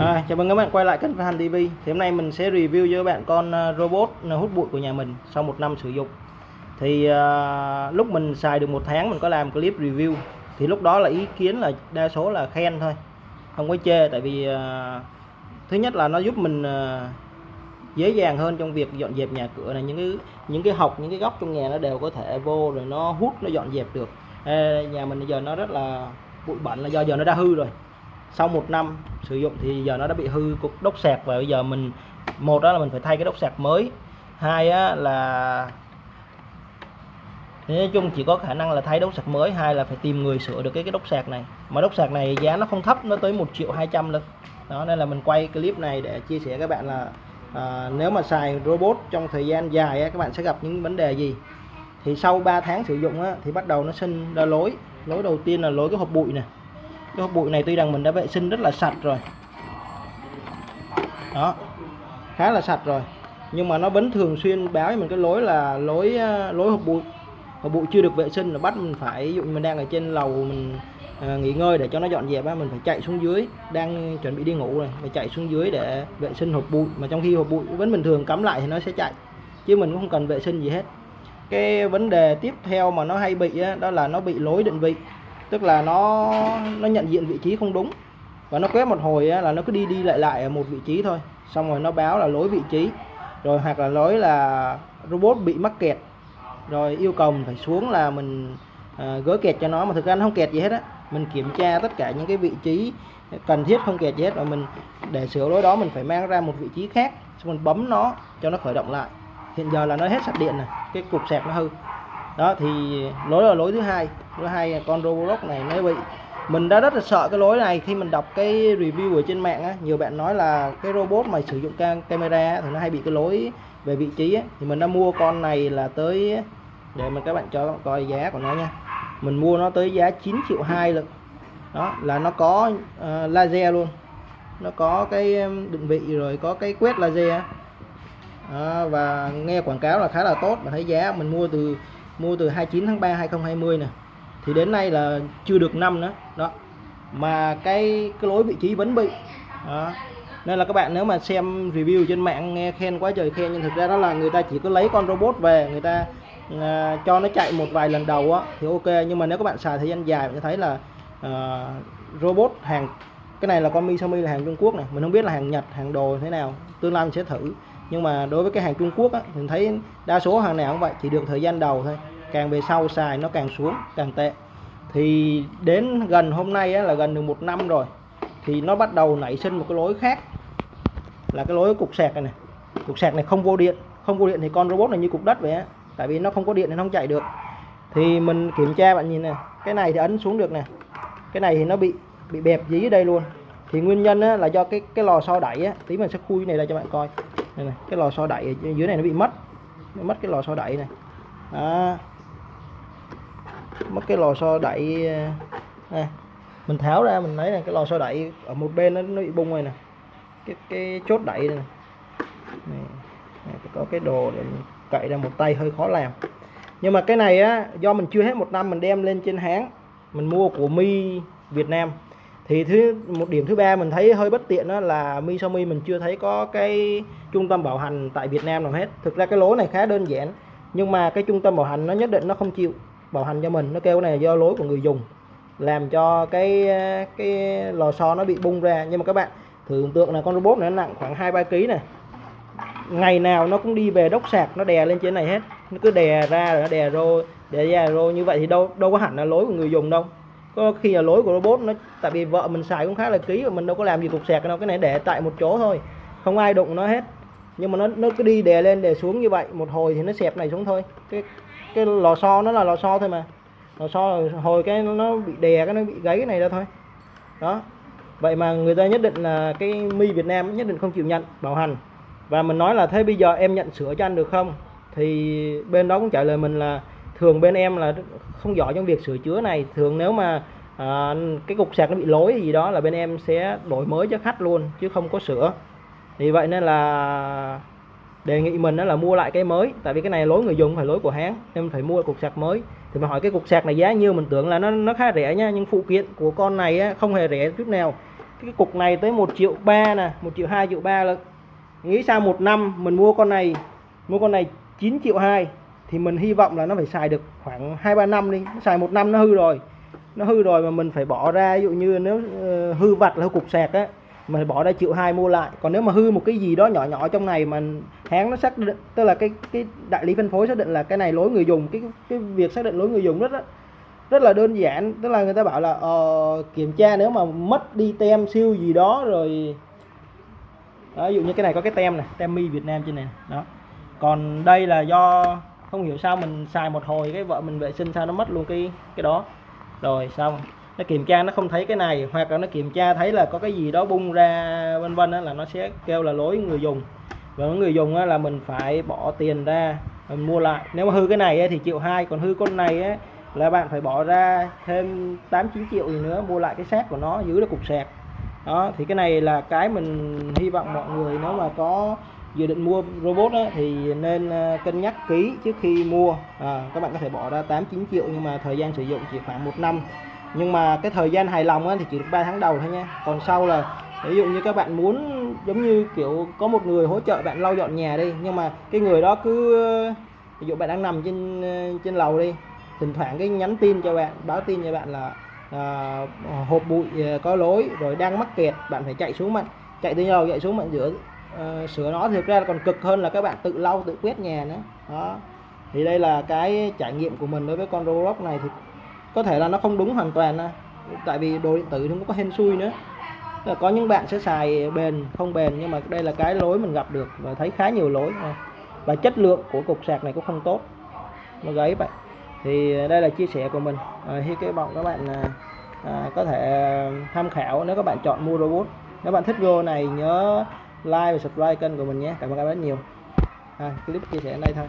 À, chào mừng các bạn quay lại kênh Phan TV. Thì hôm nay mình sẽ review cho các bạn con ờ, robot ờ, hút bụi của nhà mình sau một năm sử dụng. Thì uh, lúc mình xài được một tháng mình có làm clip review. Thì lúc đó là ý kiến là đa số là khen thôi, không có chê. Tại vì uh, thứ nhất là nó giúp mình uh, dễ dàng hơn trong việc dọn dẹp nhà cửa này những cái những cái học những cái góc trong nhà nó đều có thể vô rồi nó hút nó dọn dẹp được. Ê, nhà mình bây giờ nó rất là bụi bẩn là do giờ nó đã hư rồi sau một năm sử dụng thì giờ nó đã bị hư cục đốc sạc và bây giờ mình một đó là mình phải thay cái đốc sạc mới hai á, là nói chung chỉ có khả năng là thay đốc sạc mới hai là phải tìm người sửa được cái cái đốc sạc này. Mà đốc sạc này giá nó không thấp nó tới 1 triệu 200 lận đó nên là mình quay clip này để chia sẻ các bạn là à, nếu mà xài robot trong thời gian dài á, các bạn sẽ gặp những vấn đề gì? Thì sau 3 tháng sử dụng á, thì bắt đầu nó sinh ra lối. Lối đầu tiên là lối cái hộp bụi này cái hộp bụi này tuy rằng mình đã vệ sinh rất là sạch rồi. Đó khá là sạch rồi. Nhưng mà nó vẫn thường xuyên báo cho mình cái lối là lối ờ, lối hộp bụi. Hộp bụi chưa được vệ sinh là bắt mình phải ví dụ mình đang ở trên lầu mình à, nghỉ ngơi để cho nó dọn dẹp á mình phải chạy xuống dưới đang chuẩn bị đi ngủ rồi phải chạy xuống dưới để vệ sinh hộp bụi. Mà trong khi hộp bụi vẫn bình thường cắm lại thì nó sẽ chạy chứ mình cũng không cần vệ sinh gì hết. Cái vấn đề tiếp theo mà nó hay bị á, đó là nó bị lối định vị tức là nó nó nhận diện vị trí không đúng. Và nó quét một hồi là nó cứ đi đi lại lại ở một vị trí thôi. Xong rồi nó báo là lỗi vị trí. Rồi hoặc là lỗi là robot bị mắc kẹt. Rồi yêu cầu mình phải xuống là mình à, gỡ kẹt cho nó. Mà thực ra nó không kẹt gì hết á. Mình kiểm tra tất cả những cái vị trí cần thiết không kẹt gì hết. Và mình để sửa lỗi đó mình phải mang ra một vị trí khác. Xong mình bấm nó cho nó khởi động lại. Hiện giờ là nó hết sạc điện này cái cục sạc nó hư đó thì lỗi là lỗi thứ hai. Lỗi hai con robot này nó bị mình đã rất là sợ cái lỗi này. Khi mình đọc cái review ở trên mạng á nhiều bạn nói là cái robot mà sử dụng cam camera thì nó hay bị cái lỗi về vị trí á. thì mình đã mua con này là tới để mình các bạn cho coi giá của nó nha. Mình mua nó tới giá 9 triệu 2 lực đó là nó có uh, laser luôn. Nó có cái định vị rồi có cái quét laser. À, và nghe quảng cáo là khá là tốt. Và thấy giá mình mua từ mua từ 29 tháng 3 2020 nè. Thì đến nay là chưa được năm nữa. Đó. Mà cái cái lối vị trí vẫn bị. Đó. nên là các bạn nếu mà xem review trên mạng nghe khen quá trời khen nhưng thực ra đó là người ta chỉ có lấy con robot về người ta uh, cho nó chạy một vài lần đầu á thì ok. Nhưng mà nếu các bạn xài thời gian dài bạn thấy là uh, robot hàng cái này là con Mi là hàng Trung Quốc này mình không biết là hàng Nhật hàng đồ thế nào. Tương lai mình sẽ thử nhưng mà đối với cái hàng Trung Quốc á, mình thấy đa số hàng nào cũng vậy chỉ được thời gian đầu thôi. Càng về sau xài nó càng xuống càng tệ. Thì đến gần hôm nay á, là gần được một năm rồi thì nó bắt đầu nảy sinh một cái lối khác. Là cái lối cục sạc này, này cục sạc này không vô điện. Không vô điện thì con robot này như cục đất vậy á. Tại vì nó không có điện nên không chạy được. Thì mình kiểm tra bạn nhìn này cái này thì ấn xuống được nè. Cái này thì nó bị bị bẹp dí ở đây luôn. Thì nguyên nhân á, là do cái cái lò xo đẩy á tí mình sẽ khui này ra cho bạn coi đây này cái lò xo đẩy ở dưới này nó bị mất nó mất cái lò xo đẩy này đó. mất cái lò xo đẩy này. Ờ, mình tháo ra mình lấy này cái lò xo đẩy ở một bên nó, nó bị bung rồi nè cái cái chốt đẩy này, này. này có cái đồ để cậy ra một tay hơi khó làm nhưng mà cái này á do mình chưa hết một năm mình đem lên trên háng mình mua của mi Việt Nam thì thứ, một điểm thứ ba mình thấy hơi bất tiện đó là Mi Xiaomi mình chưa thấy có cái trung tâm bảo hành tại Việt Nam nào hết. Thực ra cái lỗ này khá đơn giản, nhưng mà cái trung tâm bảo hành nó nhất định nó không chịu bảo hành cho mình. Nó kêu cái này là do lỗi của người dùng, làm cho cái cái lò xo nó bị bung ra. Nhưng mà các bạn tưởng tượng là con robot này nó nặng khoảng hai, ba kg này ngày nào nó cũng đi về đốc sạc, nó đè lên trên này hết. Nó cứ đè ra rồi nó đè rô, đè ra rô như vậy thì đâu đâu có hẳn là lỗi của người dùng đâu có khi là lỗi của robot nó tại vì vợ mình xài cũng khá là ký và mình đâu có làm gì cục sạc đâu, cái này để tại một chỗ thôi. Không ai đụng nó hết. Nhưng mà nó nó cứ đi đè lên, đè xuống như vậy, một hồi thì nó xẹp này xuống thôi. Cái cái lò xo nó là lò xo thôi mà. Lò xo hồi cái nó bị đè, cái nó bị gáy cái này ra thôi. Đó. Vậy mà người ta nhất định là cái mi Việt Nam nhất định không chịu nhận, bảo hành. Và mình nói là thế bây giờ em nhận sửa cho anh được không? Thì bên đó cũng trả lời mình là thường bên em là không giỏi trong việc sửa chữa này. Thường nếu mà à, cái cục sạc nó bị lỗi gì đó là bên em sẽ đổi mới cho khách luôn chứ không có sửa. Thì vậy nên là đề nghị mình đó là mua lại cái mới tại vì cái này lỗi người dùng phải lỗi của hãng nên phải mua cục sạc mới. Thì mà hỏi cái cục sạc này giá nhiêu mình tưởng là nó nó khá rẻ nha nhưng phụ kiện của con này á, không hề rẻ chút nào. Cái cục này tới 1 triệu ba nè 1 triệu 2 triệu ba là nghĩ sao một năm mình mua con này mua con này 9 triệu 2 thì mình hy vọng là nó phải xài được khoảng 2 3 năm đi. Xài một năm nó hư rồi. Nó hư rồi mà mình phải bỏ ra ví dụ như nếu ờ, hư vặt là hư cục sạc á mình phải bỏ ra triệu hai mua lại. Còn nếu mà hư một cái gì đó nhỏ nhỏ trong này mà hãng nó xác định tức là cái cái đại lý phân phối xác định là cái này lỗi người dùng cái cái việc xác định lỗi người dùng rất đó, rất là đơn giản. Tức là người ta bảo là uh, kiểm tra nếu mà mất đi tem siêu gì đó rồi đó, ví dụ như cái này có cái tem này tem mi Việt Nam trên này đó. Còn đây là do không hiểu sao mình xài một hồi cái vợ mình vệ sinh sao nó mất luôn cái cái đó. Rồi xong. Nó kiểm tra nó không thấy cái này hoặc là nó kiểm tra thấy là có cái gì đó bung ra vân vân là nó sẽ kêu là lỗi người dùng. Và người dùng là mình phải bỏ tiền ra mình mua lại. Nếu mà hư cái này thì triệu hai còn hư con này ấy, là bạn phải bỏ ra thêm 8 9 triệu gì nữa mua lại cái xác của nó giữ được cục sạc. Đó thì cái này là cái mình hy vọng mọi người nếu mà có dự định mua robot á, thì nên ờ, cân nhắc kỹ trước khi mua. À, các bạn có thể bỏ ra 8 9 triệu nhưng mà thời gian sử dụng chỉ khoảng một năm. Nhưng mà cái thời gian hài lòng á, thì chỉ được 3 tháng đầu thôi nha. Còn sau là ví dụ như các bạn muốn giống như kiểu có một người hỗ trợ bạn lau dọn nhà đi nhưng mà cái người đó cứ ví dụ bạn đang nằm trên ờ, trên lầu đi thỉnh thoảng cái nhắn tin cho bạn báo tin cho bạn là à, hộp bụi có lối rồi đang mắc kẹt bạn phải chạy xuống mặt chạy từ lầu chạy xuống mặt rửa. Ờ, sửa nó thì thực ra còn cực hơn là các bạn tự lau tự quét nhà nữa. Đó. Thì đây là cái trải nghiệm của mình đối với con Roblox này thì có thể là nó không đúng hoàn toàn à. tại vì đồ điện tử nó cũng có hên xui nữa. Là có những bạn sẽ xài bền không bền nhưng mà đây là cái lỗi mình gặp được và thấy khá nhiều lỗi ờ, và chất lượng của cục sạc này cũng không tốt. Nó gáy vậy. Thì đây là chia sẻ của mình. À, hy cái vọng các bạn à, à, có thể tham khảo nếu các bạn chọn mua robot nếu bạn thích video này nhớ like và subscribe kênh của mình nhé. Cảm ơn các bạn rất nhiều. À, clip chia sẻ ở đây thôi.